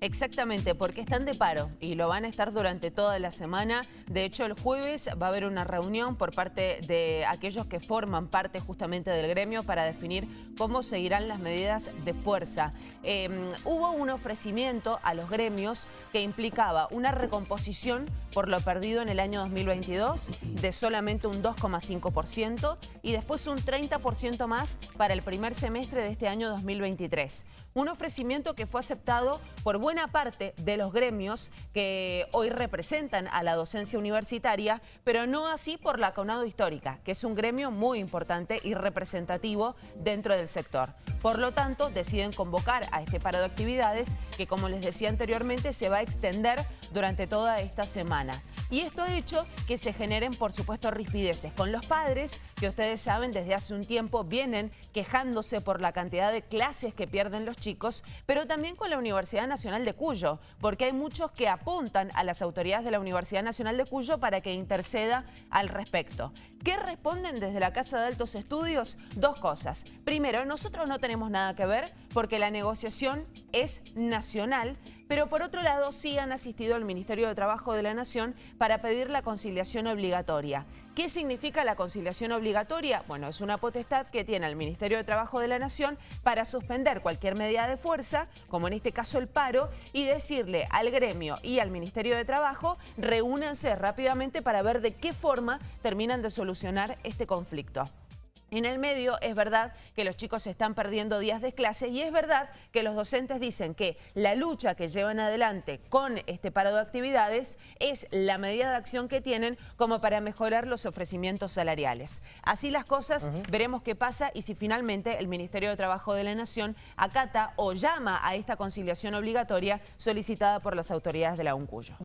Exactamente, porque están de paro y lo van a estar durante toda la semana. De hecho, el jueves va a haber una reunión por parte de aquellos que forman parte justamente del gremio para definir cómo seguirán las medidas de fuerza. Em, hubo un ofrecimiento a los gremios que implicaba una recomposición por lo perdido en el año 2022 de solamente un 2,5% y después un 30% más para el primer semestre de este año 2023. Un ofrecimiento que fue aceptado por buena parte de los gremios que hoy representan a la docencia universitaria, pero no así por la CONADO Histórica, que es un gremio muy importante y representativo dentro del sector. Por lo tanto, deciden convocar a este paro de actividades que, como les decía anteriormente, se va a extender durante toda esta semana. Y esto ha hecho que se generen, por supuesto, rispideces con los padres, que ustedes saben desde hace un tiempo vienen quejándose por la cantidad de clases que pierden los chicos, pero también con la Universidad Nacional de Cuyo, porque hay muchos que apuntan a las autoridades de la Universidad Nacional de Cuyo para que interceda al respecto. ¿Qué responden desde la Casa de Altos Estudios? Dos cosas. Primero, nosotros no tenemos nada que ver porque la negociación es nacional, pero por otro lado sí han asistido al Ministerio de Trabajo de la Nación para pedir la conciliación obligatoria. ¿Qué significa la conciliación obligatoria? Bueno, es una potestad que tiene el Ministerio de Trabajo de la Nación para suspender cualquier medida de fuerza, como en este caso el paro, y decirle al gremio y al Ministerio de Trabajo, reúnanse rápidamente para ver de qué forma terminan de solucionar este conflicto. En el medio es verdad que los chicos están perdiendo días de clase y es verdad que los docentes dicen que la lucha que llevan adelante con este paro de actividades es la medida de acción que tienen como para mejorar los ofrecimientos salariales. Así las cosas, veremos qué pasa y si finalmente el Ministerio de Trabajo de la Nación acata o llama a esta conciliación obligatoria solicitada por las autoridades de la UNCUYO.